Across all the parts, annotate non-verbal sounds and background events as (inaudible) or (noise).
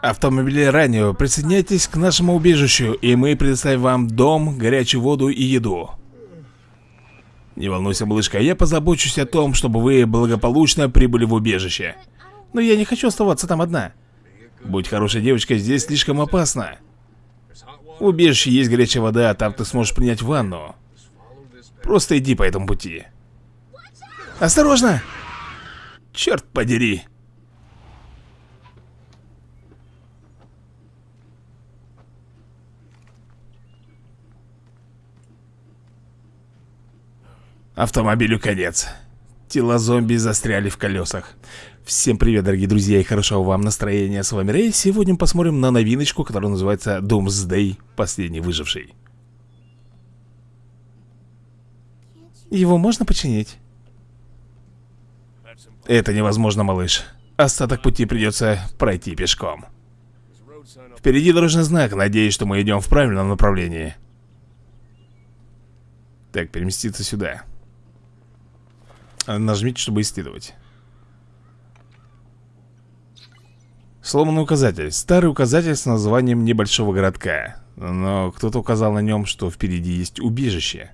Автомобили ранее, присоединяйтесь к нашему убежищу, и мы предоставим вам дом, горячую воду и еду. Не волнуйся, малышка, я позабочусь о том, чтобы вы благополучно прибыли в убежище. Но я не хочу оставаться там одна. Будь хорошей девочкой, здесь слишком опасно. В убежище есть горячая вода, а там ты сможешь принять ванну. Просто иди по этому пути. Осторожно! Черт подери! Автомобилю конец. Тела зомби застряли в колесах. Всем привет, дорогие друзья, и хорошего вам настроения. С вами Рэй. Сегодня мы посмотрим на новиночку, которая называется Doomsday, последний выживший. Его можно починить? Это невозможно, малыш. Остаток пути придется пройти пешком. Впереди дорожный знак, надеюсь, что мы идем в правильном направлении. Так, переместиться сюда. Нажмите, чтобы исследовать. Сломанный указатель. Старый указатель с названием небольшого городка. Но кто-то указал на нем, что впереди есть убежище.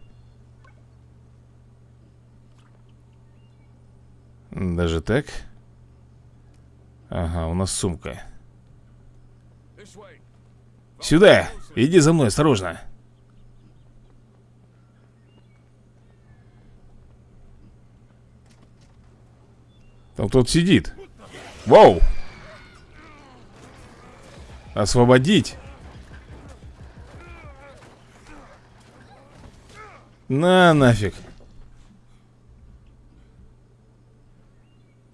Даже так? Ага, у нас сумка. Сюда! Иди за мной, осторожно. Там кто-то сидит. Вау! Освободить! На нафиг.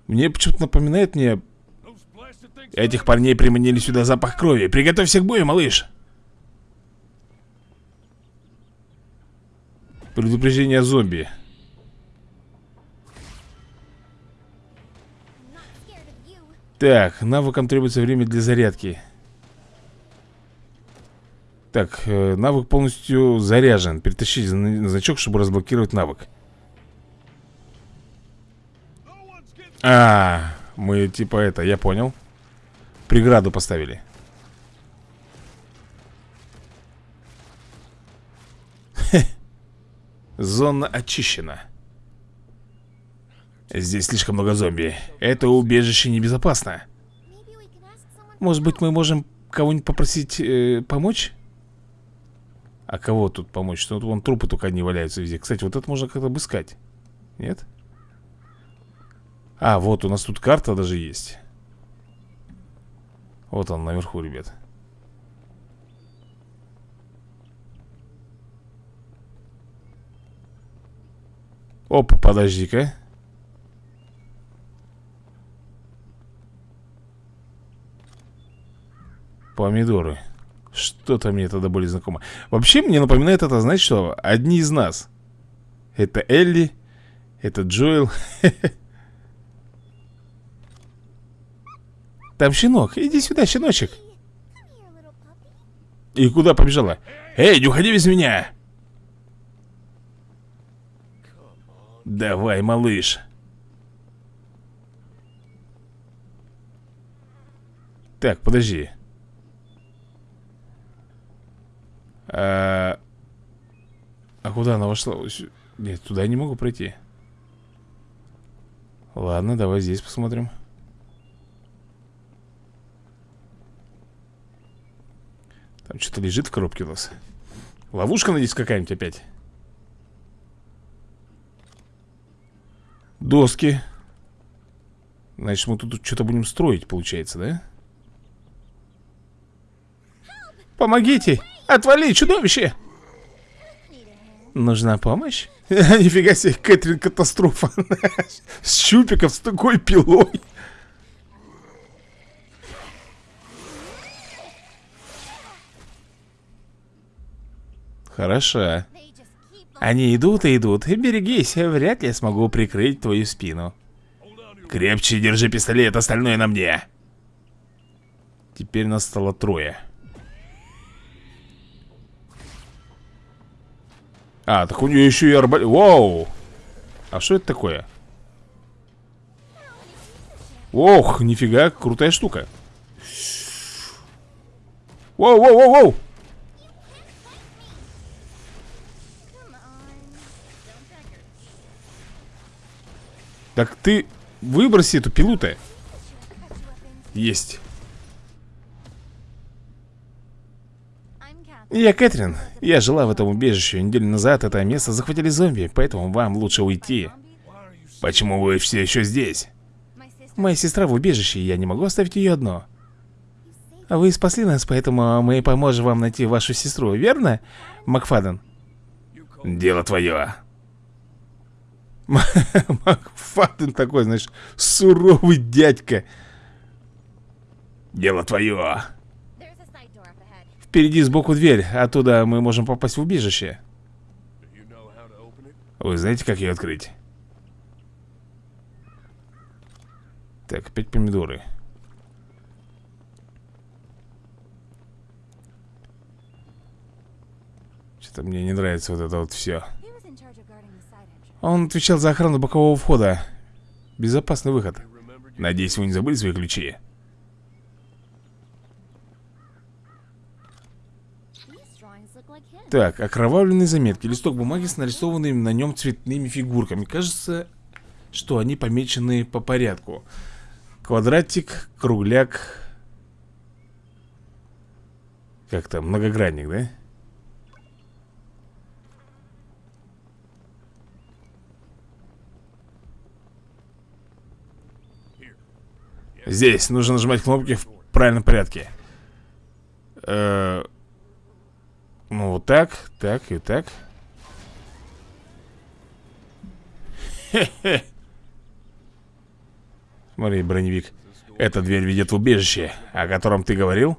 Мне почему-то напоминает мне... Этих парней приманили сюда запах крови. Приготовься к бою, малыш. Предупреждение зомби. Так, навыкам требуется время для зарядки. Так, э, навык полностью заряжен. Перетащить значок, чтобы разблокировать навык. А, мы типа это, я понял. Преграду поставили. (laughs) Зона очищена Здесь слишком много зомби. Это убежище небезопасно. Может быть, мы можем кого-нибудь попросить э, помочь? А кого тут помочь? Тут вон трупы только одни валяются везде. Кстати, вот это можно как-то обыскать. Нет? А, вот у нас тут карта даже есть. Вот он наверху, ребят. Опа, подожди-ка. Помидоры. Что-то мне тогда более знакомо. Вообще мне напоминает это, знаете что? Одни из нас. Это Элли, это Джоэл. (laughs) Там щенок. Иди сюда, щеночек. И куда побежала? Эй, не уходи без меня! Давай, малыш. Так, подожди. А, а куда она вошла? Нет, туда я не могу пройти. Ладно, давай здесь посмотрим. Там что-то лежит в коробке у нас. Ловушка, надеюсь, какая-нибудь опять. Доски. Значит, мы тут что-то будем строить, получается, да? Помогите! Отвали, чудовище! Нужна помощь? (laughs) Нифига себе, Кэтрин катастрофа. (laughs) С щупиков, с такой пилой. Хорошо. Они идут и идут. Берегись, вряд ли я смогу прикрыть твою спину. Крепче держи пистолет, остальное на мне. Теперь нас стало трое А, так у нее еще и арбалет. Вау! А что это такое? Ох, нифига, крутая штука. On. Don't drag your Так ты выброси эту пилу-то. Есть. Я Кэтрин. Я жила в этом убежище. Неделю назад это место захватили зомби, поэтому вам лучше уйти. Почему вы все еще здесь? Моя сестра в убежище, и я не могу оставить ее одну. Вы спасли нас, поэтому мы поможем вам найти вашу сестру, верно, Макфаден? Дело твое. (laughs) Макфаден такой, знаешь, суровый дядька. Дело твое. Впереди сбоку дверь, оттуда мы можем попасть в убежище. Вы знаете, как ее открыть? Так, опять помидоры. Что-то мне не нравится вот это вот все. Он отвечал за охрану бокового входа. Безопасный выход. Надеюсь, вы не забыли свои ключи. Так, окровавленные заметки. Листок бумаги с нарисованными на нем цветными фигурками. Кажется, что они помечены по порядку. Квадратик, кругляк. Как там, многогранник, да? Здесь нужно нажимать кнопки в правильном порядке. Э, ну, вот так, так и так. Хе-хе. Смотри, броневик. Эта дверь ведет в убежище, о котором ты говорил?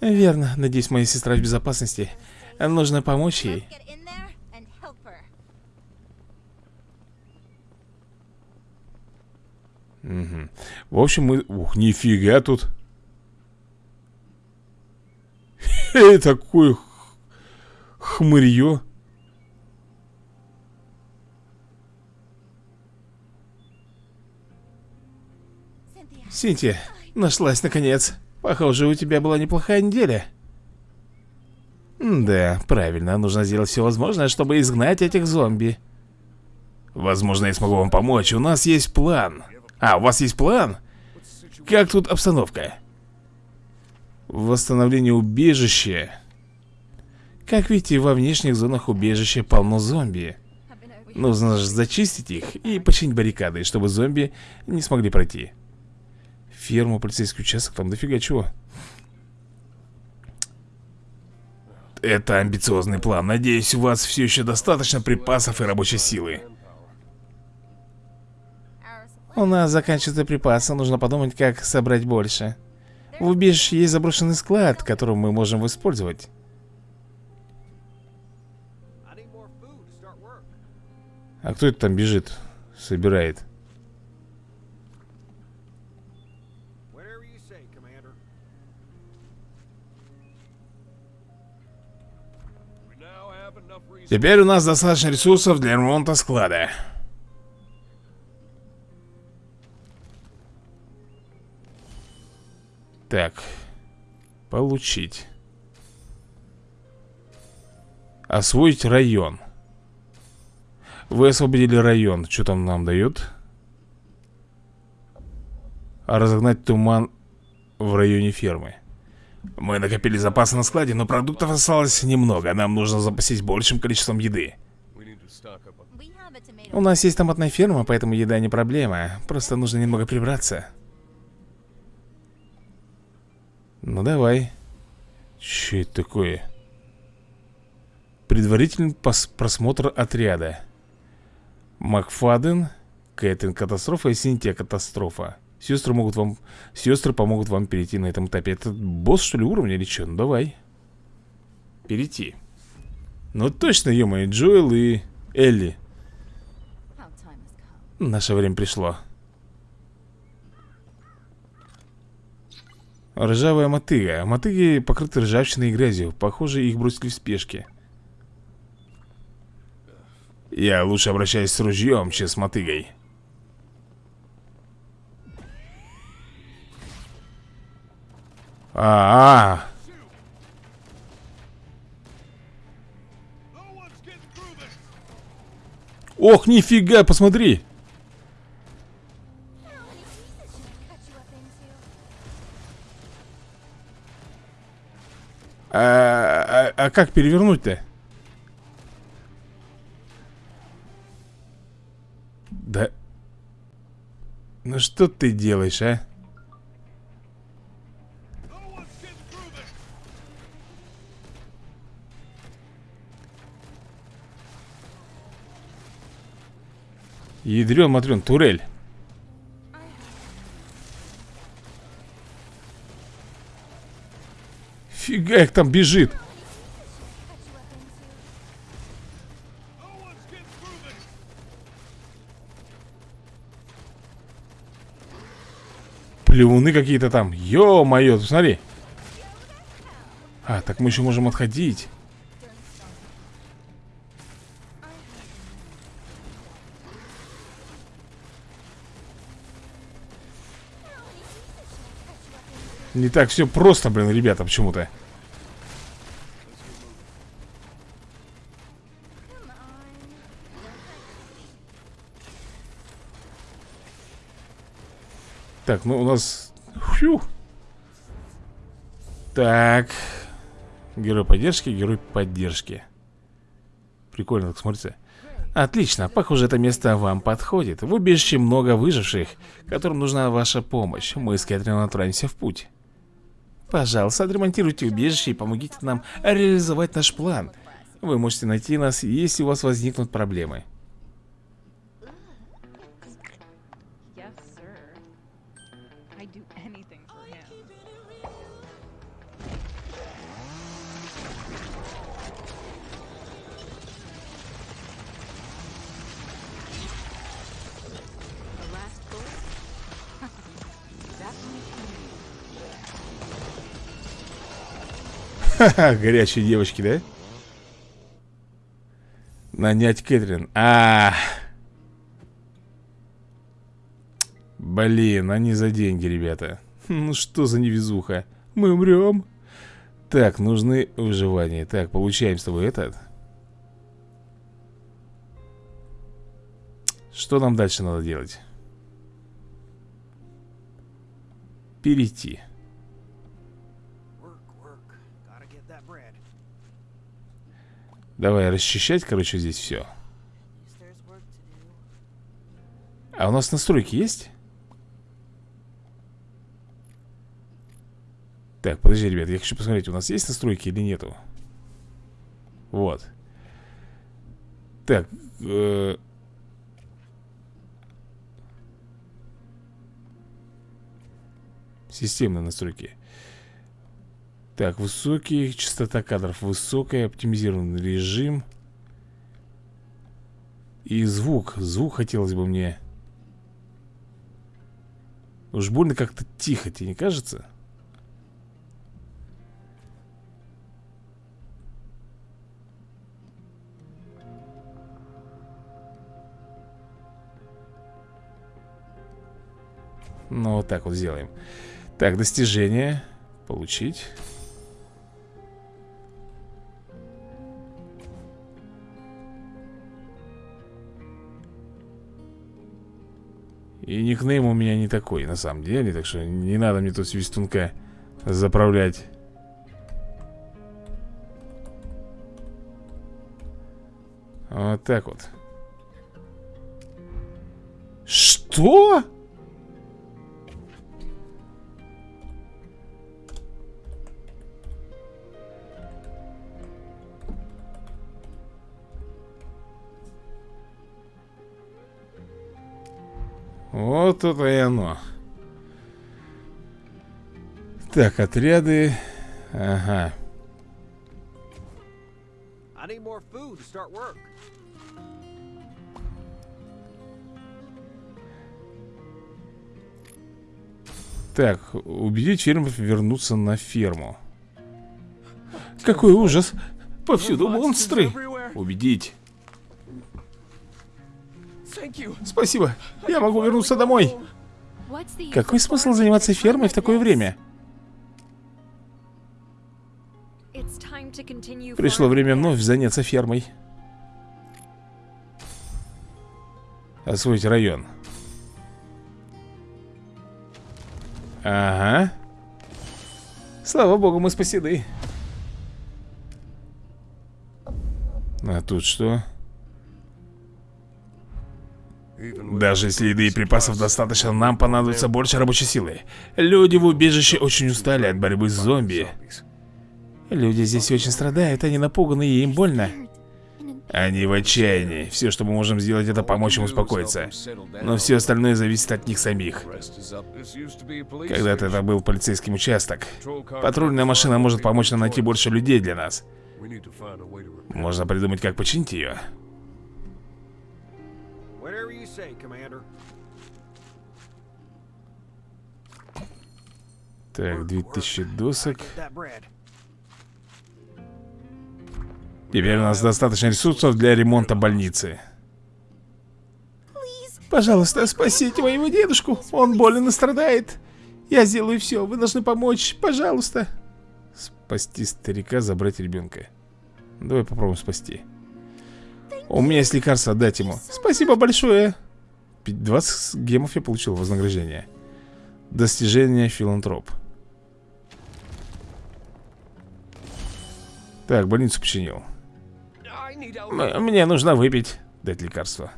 Верно. Надеюсь, моя сестра в безопасности. Нужно помочь ей. Мгм. В общем, мы... Ух, нифига тут. (laughs) Х- хмырье. Синтия, нашлась наконец. Похоже, у тебя была неплохая неделя. Да, правильно, нужно сделать все возможное, чтобы изгнать этих зомби. Возможно, я смогу вам помочь. У нас есть план. А, у вас есть план? Как тут обстановка? Восстановление убежища. Как видите, во внешних зонах убежища полно зомби. Нужно же зачистить их и починить баррикады, чтобы зомби не смогли пройти. Ферма, полицейский участок, там дофига чего. Это амбициозный план. Надеюсь, у вас все еще достаточно припасов и рабочей силы. У нас заканчиваются припасы, нужно подумать, как собрать больше. В убежище есть заброшенный склад, который мы можем использовать. А кто это там бежит? Собирает. Теперь у нас достаточно ресурсов для ремонта склада. Так. Получить. Освоить район. Вы освободили район. Что там нам дают? Разогнать туман в районе фермы. Мы накопили запасы на складе, но продуктов осталось немного. Нам нужно запастись большим количеством еды. У нас есть томатная ферма, поэтому еда не проблема. Просто нужно немного прибраться. Ну давай. Че это такое? Предварительный просмотр отряда. Макфаден, Кэтрин катастрофа и Синтия катастрофа. Сестры могут вам... Сестры помогут вам перейти на этом этапе. Это босс, что ли, уровня или что? Ну давай. Перейти. Ну точно, ё Джоэл и Элли. Наше время пришло. Ржавая мотыга. Мотыги покрыты ржавчиной и грязью. Похоже, их бросили в спешке. Я лучше обращаюсь с ружьем, чем с мотыгой. А, -а, а Ох, нифига, посмотри! А, -а, -а, -а как перевернуть-то? Что ты делаешь, а? Ядрен, матрен, турель. Фига их там бежит. Плевуны какие-то там. Ё-моё, смотри. А, так мы еще можем отходить. Не так все просто, блин, ребята, почему-то. Так, ну у нас... Фью. Так. Герой поддержки, герой поддержки. Прикольно, так смотрится. Отлично, похоже, это место вам подходит. В убежище много выживших, которым нужна ваша помощь. Мы с Кэтрин отправимся в путь. Пожалуйста, отремонтируйте убежище и помогите нам реализовать наш план. Вы можете найти нас, если у вас возникнут проблемы. Ха-ха, (laughs) горячие девочки, да? Нанять Кэтрин. А, Блин, они за деньги, ребята. (laughs) Ну что за невезуха? Мы умрем. Так, нужны выживания. Так, получаем с тобой этот. Что нам дальше надо делать? Перейти. Давай расчищать, короче, здесь все. А у нас настройки есть? Так, подожди, ребят, я хочу посмотреть, у нас есть настройки или нету? Вот. Так, э, Системные настройки. Так, высокий, частота кадров высокая, оптимизированный режим. И звук, звук хотелось бы мне. Уж больно как-то тихо, тебе не кажется? Ну, вот так вот сделаем. Так, достижение. Получить. И никнейм у меня не такой, на самом деле Так что не надо мне тут свистунка заправлять Вот так вот Что? Вот это и оно. Так, отряды. Ага. Так, убедить фермеров вернуться на ферму. Какой ужас! Повсюду монстры! Убедить. Спасибо. Я могу вернуться домой. Какой смысл заниматься фермой в такое время? Пришло время вновь заняться фермой. Освоить район. Ага. Слава богу, мы спасены. А тут что? Даже если еды и припасов достаточно, нам понадобится больше рабочей силы. Люди в убежище очень устали от борьбы с зомби. Люди здесь очень страдают, они напуганы и им больно. Они в отчаянии. Все, что мы можем сделать, это помочь им успокоиться. Но все остальное зависит от них самих. Когда-то это был полицейский участок. Патрульная машина может помочь нам найти больше людей для нас. Можно придумать, как починить ее. Say, Commander. Так, 2000 досок. Теперь у нас достаточно ресурсов для ремонта больницы. Пожалуйста, спасите моего дедушку. Он болен и страдает. Я сделаю все. Вы должны помочь. Пожалуйста. Спасти старика, забрать ребенка. Давай попробуем спасти. У меня есть лекарство, отдать ему. Спасибо большое. Пи- 20 гемов я получил вознаграждение. Достижение филантроп. Так, больницу починил. Мне нужно выпить. Дать лекарство.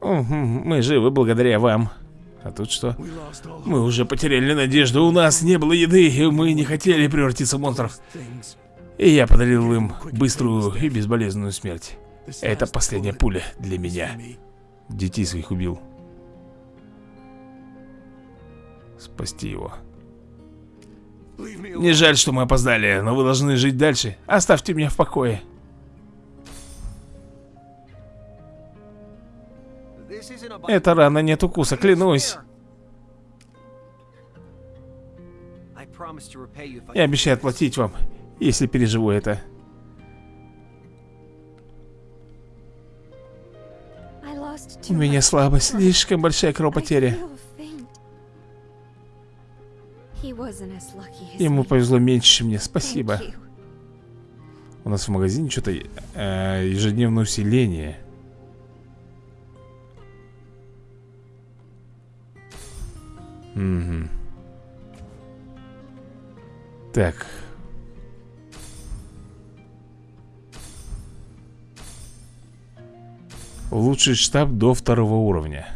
Мы живы благодаря вам. А тут что? Мы уже потеряли надежду, у нас не было еды, и мы не хотели превратиться в монстров. И я подарил им быструю и безболезненную смерть. Это последняя пуля для меня. Детей своих убил. Спасти его. Не жаль, что мы опоздали, но вы должны жить дальше. Оставьте меня в покое. Это рана нет укуса, клянусь. Я обещаю отплатить вам, если переживу это. У меня слабость, слишком большая кровопотеря. Ему повезло меньше, чем мне. Спасибо. У нас в магазине что-то э, ежедневное усиление. Угу. Так. Улучшить штаб до второго уровня.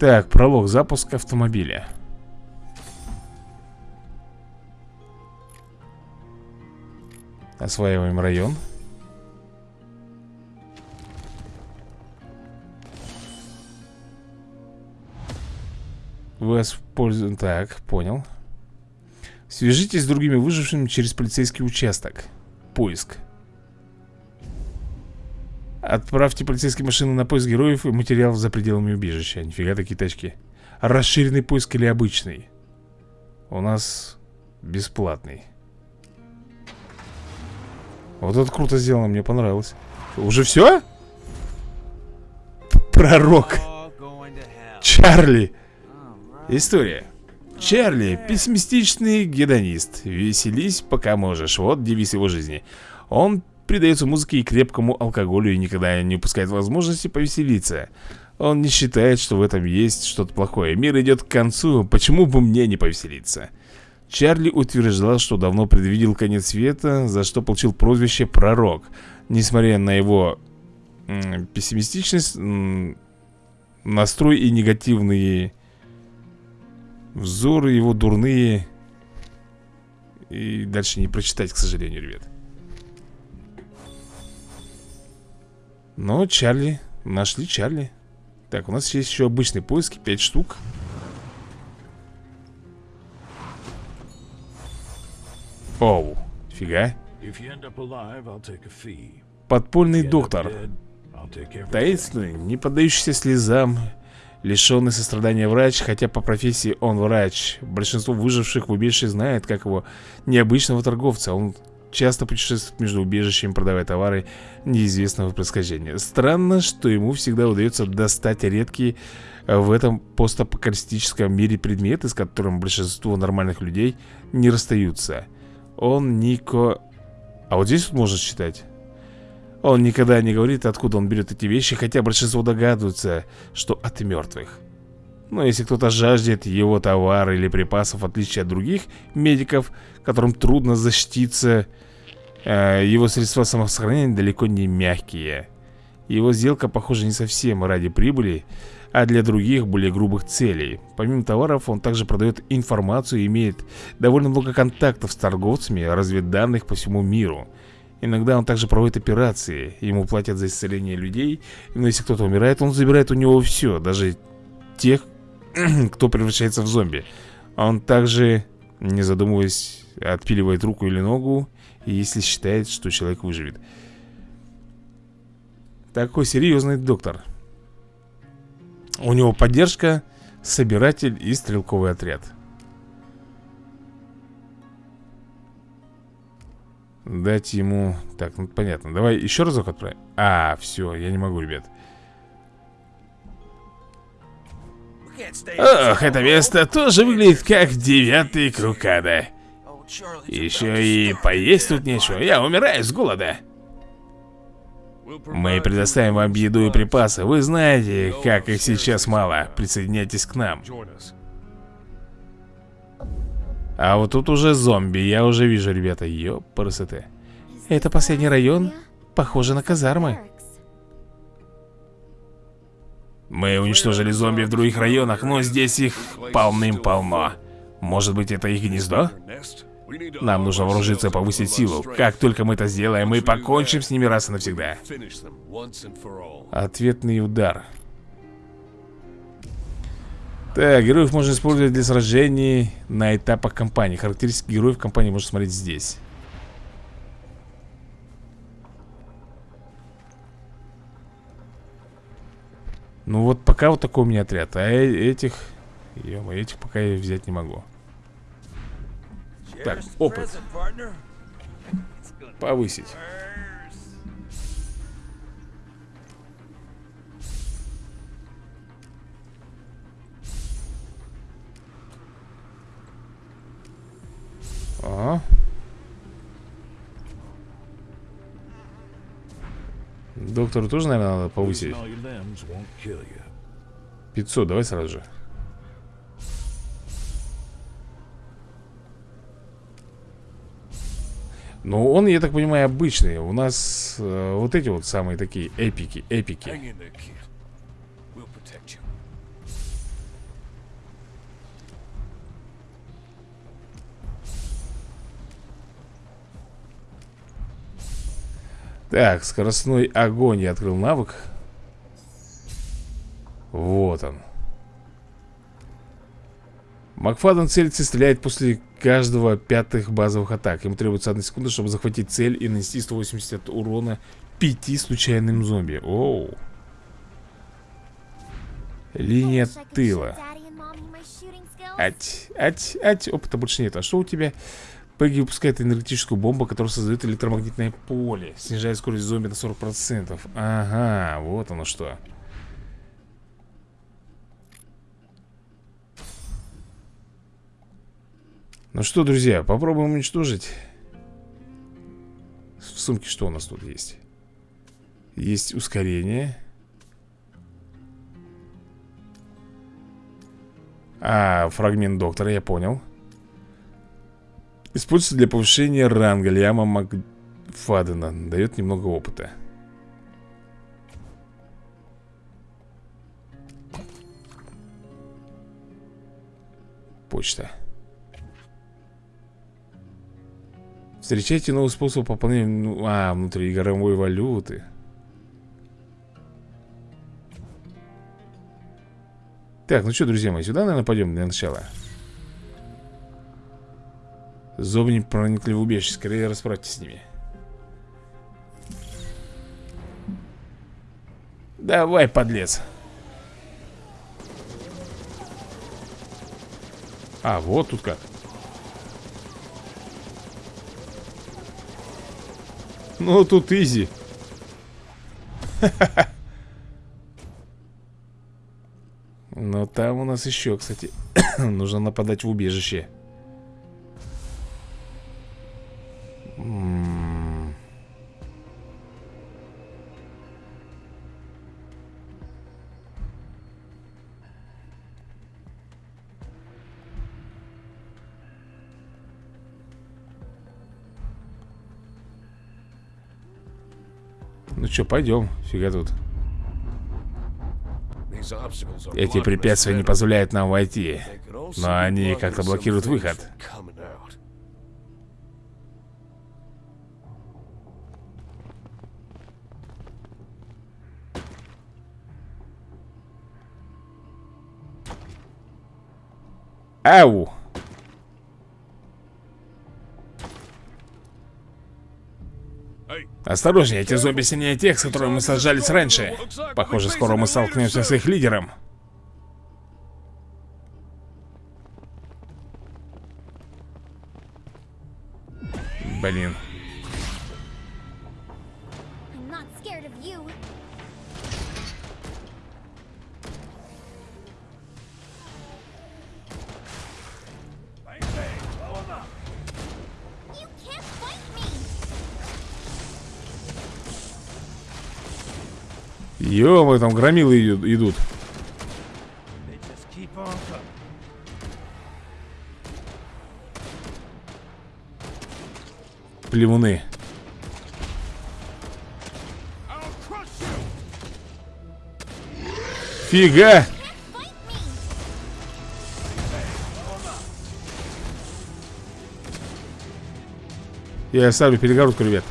Так, пролог, запуск автомобиля. Осваиваем район. Воспользуем... Так, понял. Свяжитесь с другими выжившими через полицейский участок. Поиск. Отправьте полицейские машины на поиск героев и материалов за пределами убежища. Нифига такие тачки. Расширенный поиск или обычный? У нас бесплатный. Вот это круто сделано, мне понравилось. Уже все? Пророк. Чарли. История. Чарли – пессимистичный гедонист. Веселись, пока можешь. Вот девиз его жизни. Он предается музыке и крепкому алкоголю и никогда не упускает возможности повеселиться. Он не считает, что в этом есть что-то плохое. Мир идет к концу, почему бы мне не повеселиться? Чарли утверждал, что давно предвидел конец света, за что получил прозвище «Пророк». Несмотря на его пессимистичность, настрой и негативные взоры его дурные. И дальше не прочитать, к сожалению, ребят. Но Чарли, нашли Чарли. Так, у нас есть еще обычные поиски, 5 штук. Оу, фига. Подпольный доктор. Таинственный, не поддающийся слезам, лишенный сострадания врач, хотя по профессии он врач. Большинство выживших в убежище знает, как его необычного торговца. Он часто путешествует между убежищами, продавая товары неизвестного происхождения. Странно, что ему всегда удается достать редкие э, в этом постапокалиптическом мире предметы, с которым большинство нормальных людей не расстаются. Он Нико... А вот здесь вот можно читать. Он никогда не говорит, откуда он берет эти вещи, хотя большинство догадываются, что от мертвых. Но если кто-то жаждет его товара или припасов, в отличие от других медиков, которым трудно защититься, э, его средства самосохранения далеко не мягкие. Его сделка, похоже, не совсем ради прибыли, а для других, более грубых целей. Помимо товаров, он также продает информацию и имеет довольно много контактов с торговцами разведданных по всему миру. Иногда он также проводит операции, ему платят за исцеление людей, но если кто-то умирает, он забирает у него все, даже тех, (clears throat) кто превращается в зомби. Он также, не задумываясь, отпиливает руку или ногу, если считает, что человек выживет. Такой серьезный доктор. У него поддержка, собиратель и стрелковый отряд. Дать ему... Так, ну понятно. Давай еще разок отправим. А, все, я не могу, ребят. Ох, это место тоже выглядит как девятый круг ада. Charlie. Еще и поесть тут нечего. Я умираю с голода. Мы предоставим вам еду и припасы. Вы знаете, как их сейчас мало. Присоединяйтесь к нам. А вот тут уже зомби. Я уже вижу, ребята. Ёпарасоте. Это последний район? Похоже на казармы. Мы уничтожили зомби в других районах, но здесь их полным-полно. Может быть, это их гнездо? Нам нужно вооружиться и повысить силу. Как только мы это сделаем, мы покончим с ними раз и навсегда. Ответный удар. Так, героев можно использовать для сражений на этапах кампании. Характеристики героев кампании можно смотреть здесь. Ну вот пока вот такой у меня отряд. А э- этих... ё этих пока я взять не могу. Так, опыт. Повысить. Ага. Доктору тоже, наверное, надо повысить. Losing all your limbs won't kill you. 500, давай сразу же. Ну, он, я так понимаю, обычный. У нас э, вот эти вот самые такие эпики, эпики. Так, скоростной огонь я открыл навык. Вот он. Макфаден целится и стреляет после каждого пятых базовых атак. Ему требуется одна секунда, чтобы захватить цель и нанести 180 урона пяти случайным зомби. Оу. Линия тыла. Ать, ать, ать. Опыта больше нет. А что у тебя? Пегги выпускает энергетическую бомбу, которая создает электромагнитное поле. Снижает скорость зомби на 40%. Ага, вот оно что. Ну что, друзья, попробуем уничтожить. В сумке что у нас тут есть? Есть ускорение. А, фрагмент доктора, я понял. Используется для повышения ранга Лиама Макфадена. Дает немного опыта. Почта. Встречайте новый способ пополнения ну, а, внутриигровой валюты. Так, ну что, друзья мои, сюда, наверное, пойдем для начала. Зомби проникли в убежище, скорее расправьтесь с ними. Давай, подлец. А, вот тут как. Ну, тут изи. (laughs) Но там у нас еще, кстати, (coughs) нужно нападать в убежище. Ну что, пойдем, фига тут. Эти препятствия не позволяют нам войти. Но они как-то блокируют выход. Ау! Осторожнее, эти зомби сильнее тех, с которыми мы сражались раньше. Похоже, скоро мы столкнемся с их лидером. Блин. Ё, там громилы иду- идут. Плевуны. Фига! Я ставлю перегородку, ребят.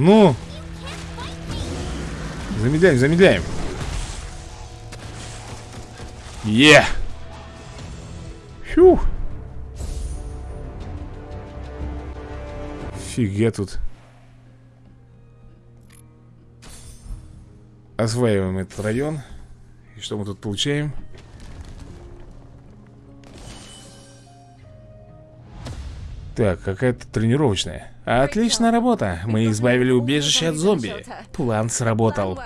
Ну, замедляем, замедляем. Е! Фу! Фига тут. Осваиваем этот район. И что мы тут получаем? Так, какая-то тренировочная. Отличная работа. Мы избавили убежище от зомби. План сработал.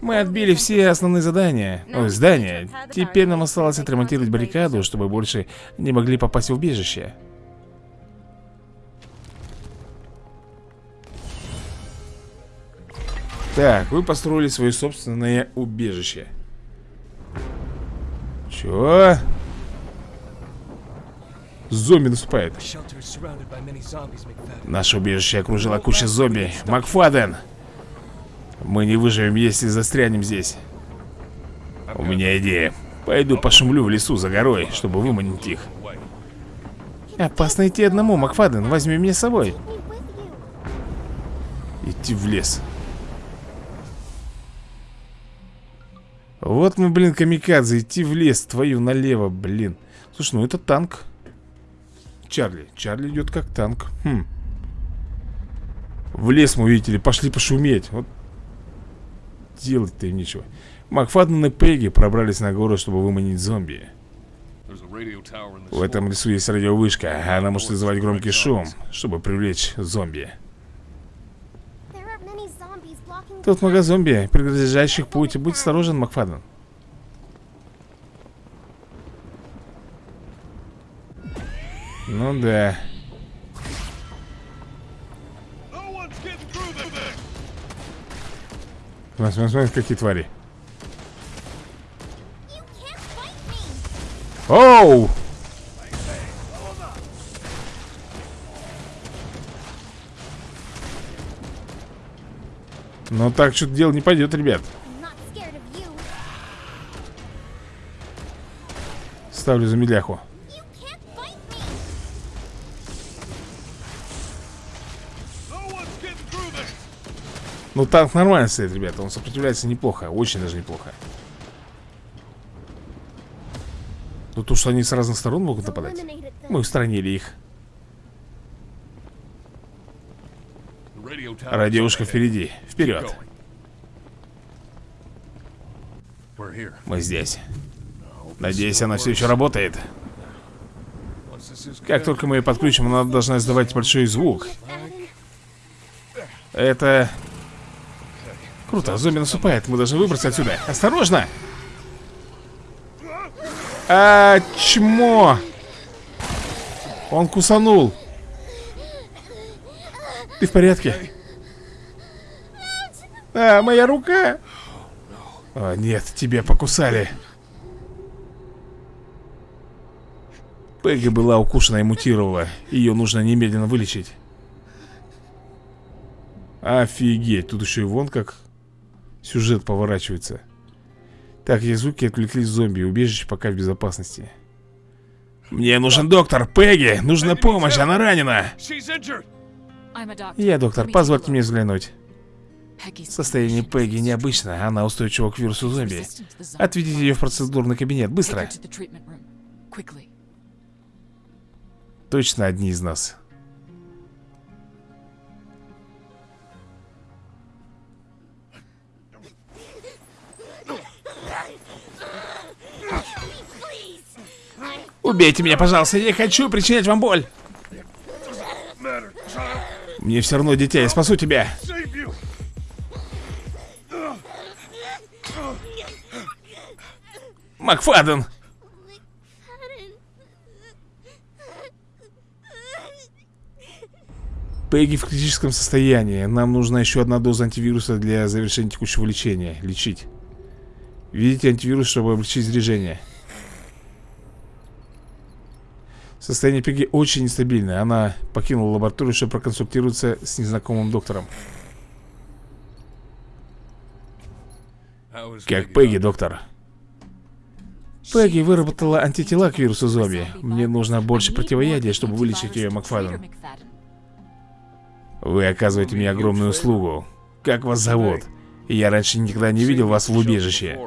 Мы отбили все основные задания. Ой, здания. Теперь нам осталось отремонтировать баррикаду, чтобы больше не могли попасть в убежище. Так, вы построили свое собственное убежище. Чё? Зомби наступает. Наше убежище окружила куча зомби. Макфаден! Мы не выживем, если застрянем здесь. У меня идея. Пойду пошумлю в лесу за горой, чтобы выманить их. Опасно идти одному, Макфаден. Возьми меня с собой. Идти в лес. Вот мы, блин, камикадзе, идти в лес, твою налево, блин. Слушай, ну это танк. Чарли. Чарли идет как танк. Хм. В лес мы, видите ли, пошли пошуметь. Вот делать-то им нечего. Макфаден и Пегги пробрались на гору, чтобы выманить зомби. В этом лесу есть радиовышка. Она может вызывать громкий шум, чтобы привлечь зомби. Тут много зомби, преграждающих путь. Будь осторожен, Макфаден. Ну да. Смотри, смотри, смотри, какие твари. Оу! Ну так что-то дело не пойдет, ребят. Ставлю замедляху. Ну танк нормально стоит, ребята. Он сопротивляется неплохо. Очень даже неплохо. Ну то, что они с разных сторон могут нападать. Мы устранили их. Радиошка впереди. Вперед. Мы здесь. Надеюсь, она все еще работает. Как только мы ее подключим, она должна издавать большой звук. Это... Круто, зомби наступает. Мы должны выбраться отсюда. Осторожно! А, чмо! Он кусанул. Ты в порядке? А, моя рука! О, нет, тебя покусали. Пегги была укушена и мутировала. Ее нужно немедленно вылечить. Офигеть, тут еще и вон как сюжет поворачивается. Так, эти звуки отвлеклись зомби, убежище пока в безопасности. Мне нужен доктор, Пегги! Нужна помощь, она ранена! Я доктор, позвольте мне взглянуть. Состояние Пегги необычное, она устойчива к вирусу зомби. Отведите ее в процедурный кабинет, быстро. Точно одни из нас. Убейте меня, пожалуйста, я не хочу причинять вам боль. Мне все равно, дитя, я спасу тебя. Макфаден! Пегги в критическом состоянии. Нам нужна еще одна доза антивируса для завершения текущего лечения. Лечить. Видите антивирус, чтобы облегчить заряжение. Состояние Пегги очень нестабильное. Она покинула лабораторию, чтобы проконсультироваться с незнакомым доктором. Как Пегги, доктор. Пегги выработала антитела к вирусу зомби. Мне нужно больше противоядия, чтобы вылечить ее, Макфаден. Вы оказываете мне огромную услугу. Как вас зовут? Я раньше никогда не видел вас в убежище.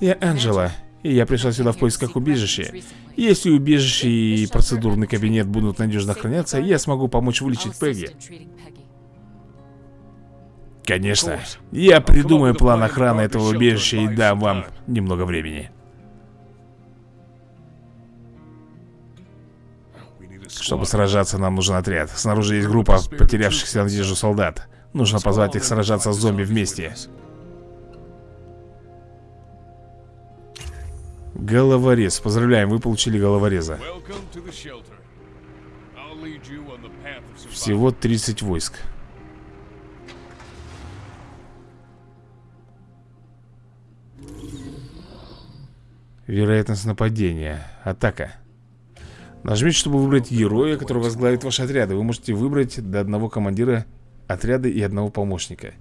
Я Анджела, и я пришла сюда в поисках убежища. Если убежище и процедурный кабинет будут надежно охраняться, я смогу помочь вылечить Пегги. Конечно. Я придумаю план охраны этого убежища и дам вам немного времени. Чтобы сражаться, нам нужен отряд. Снаружи есть группа потерявшихся надежду солдат. Нужно позвать их сражаться с зомби вместе. Головорез. Поздравляем, вы получили головореза. Всего 30 войск. Вероятность нападения. Атака. Нажмите, чтобы выбрать героя, который возглавит ваши отряды. Вы можете выбрать до одного командира отряда и одного помощника.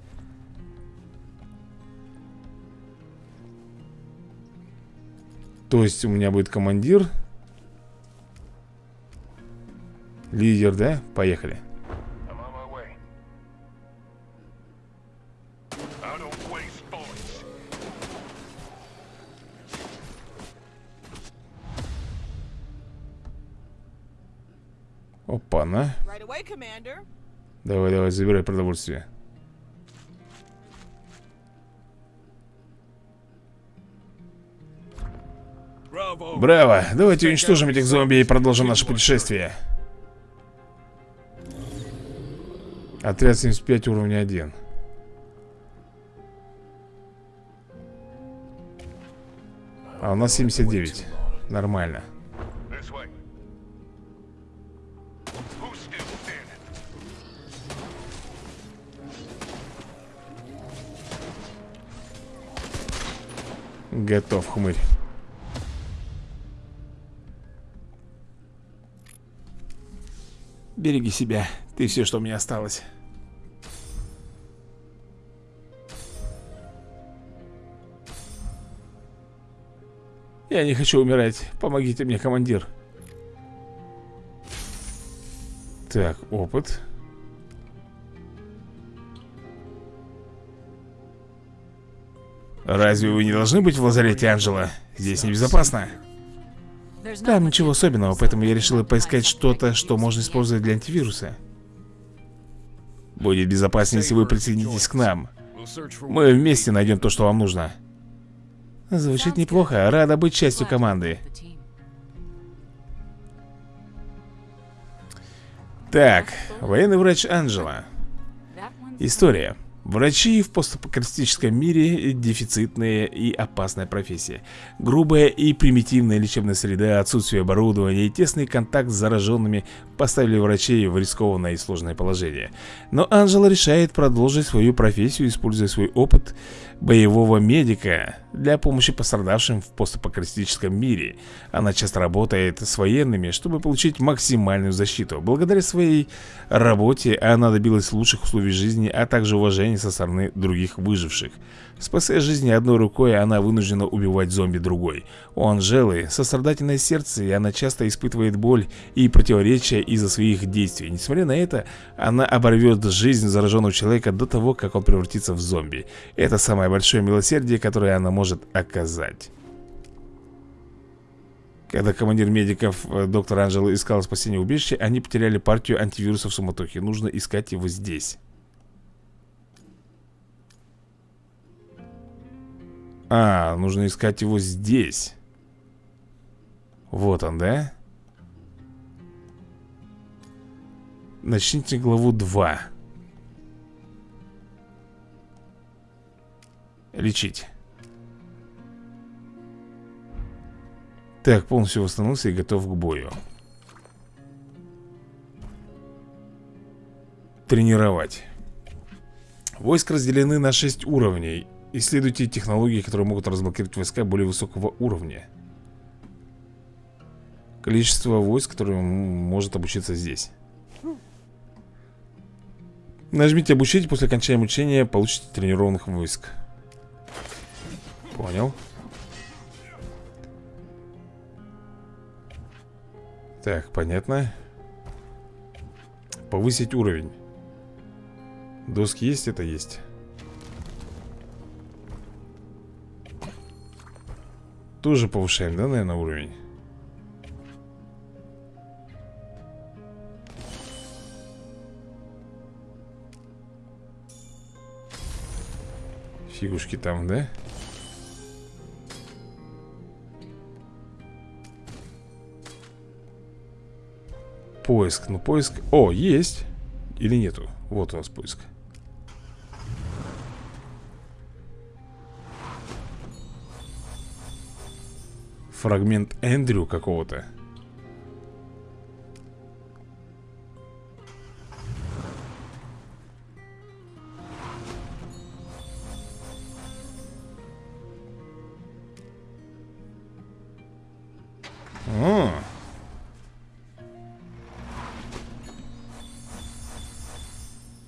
То есть у меня будет командир, лидер, да? Поехали. I'm on my way. Браво! Давайте уничтожим этих зомби и продолжим наше путешествие. Отряд 75 уровня 1. А у нас 79. Нормально. Готов, хмырь. Береги себя. Ты все, что у меня осталось. Я не хочу умирать. Помогите мне, командир. Так, опыт. Разве вы не должны быть в лазарете, Анжела? Здесь небезопасно. Там ничего особенного, поэтому я решила поискать что-то, что можно использовать для антивируса. Будет безопаснее, если вы присоединитесь к нам. Мы вместе найдем то, что вам нужно. Звучит неплохо. Рада быть частью команды. Так, военный врач one's История. Врачи в постапокалиптическом мире – дефицитная и опасная профессия. Грубая и примитивная лечебная среда, отсутствие оборудования и тесный контакт с зараженными поставили врачей в рискованное и сложное положение. Но Анжела решает продолжить свою профессию, используя свой опыт боевого медика для помощи пострадавшим в постапокалиптическом мире. Она часто работает с военными, чтобы получить максимальную защиту. Благодаря своей работе она добилась лучших условий жизни, а также уважения со стороны других выживших. Спасая жизни одной рукой, она вынуждена убивать зомби другой. У Анжелы сострадательное сердце, и она часто испытывает боль и противоречия из-за своих действий. Несмотря на это, она оборвет жизнь зараженного человека до того, как он превратится в зомби. Это самое большое милосердие, которое она может оказать. Когда командир медиков э, доктор Анжела искал спасение убежища, они потеряли партию антивирусов в суматохе. Нужно искать его здесь. А, нужно искать его здесь. Вот он, да? Начните главу 2. Лечить. Так, полностью восстановился и готов к бою. Тренировать. Войск разделены на 6 уровней. Исследуйте технологии, которые могут разблокировать войска более высокого уровня. Количество войск, которое м- может обучиться здесь. Нажмите обучить, после окончания обучения получите тренированных войск. Понял. Так, понятно. Повысить уровень. Доски есть, это есть. Тоже повышаем, да, наверное, уровень? Фигушки там, да? Поиск, ну поиск... О, есть! Или нету? Вот у нас поиск. Фрагмент Эндрю какого-то.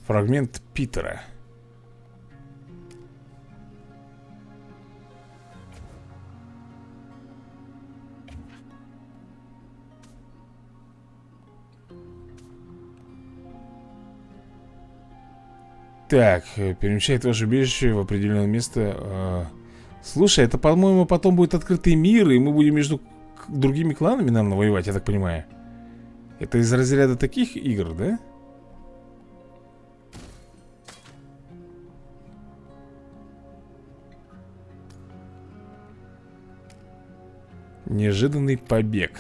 Фрагмент Питера. Так, э, перемещает ваше убежище в определенное место. э, Слушай, это, по-моему, потом будет открытый мир, и мы будем между другими кланами, наверное, воевать, я так понимаю. Это из разряда таких игр, да? Неожиданный побег.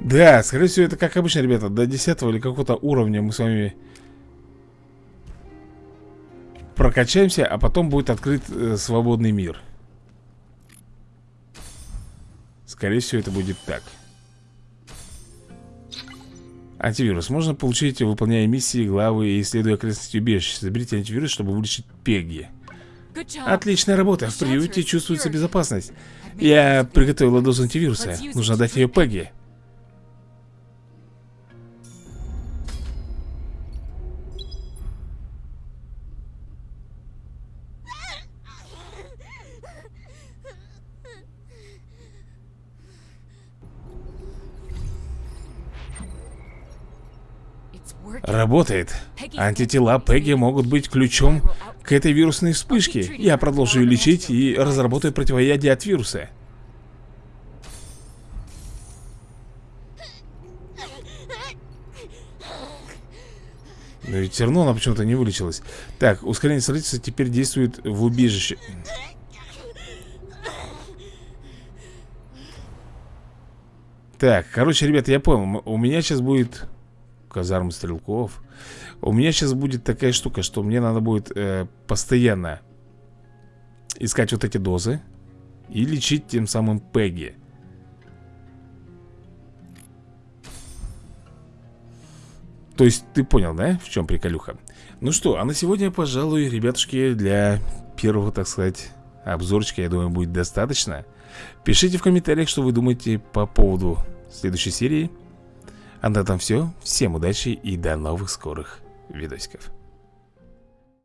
Да, скорее всего, это как обычно, ребята, до 10 или какого-то уровня мы с вами прокачаемся, а потом будет открыт э, свободный мир. Скорее всего, это будет так. Антивирус. Можно получить, выполняя миссии, главы и исследуя окрестности убежища. Заберите антивирус, чтобы вылечить Пегги. Отличная работа. В приюте чувствуется безопасность. Я приготовила дозу антивируса. Нужно дать ее Пегги. Работает. Антитела Пегги могут быть ключом к этой вирусной вспышке. Я продолжу ее лечить и разработаю противоядие от вируса. Но ведь все равно она почему-то не вылечилась. Так, ускорение строительства теперь действует в убежище. Так, короче, ребята, я понял. У меня сейчас будет казарм стрелков. У меня сейчас будет такая штука, что мне надо будет э, постоянно искать вот эти дозы и лечить тем самым Пегги. То есть ты понял, да, в чем приколюха? Ну что, а на сегодня, пожалуй, ребятушки, для первого, так сказать, обзорчика, я думаю, будет достаточно. Пишите в комментариях, что вы думаете по поводу следующей серии. А на этом все. Всем удачи и до новых скорых видосиков.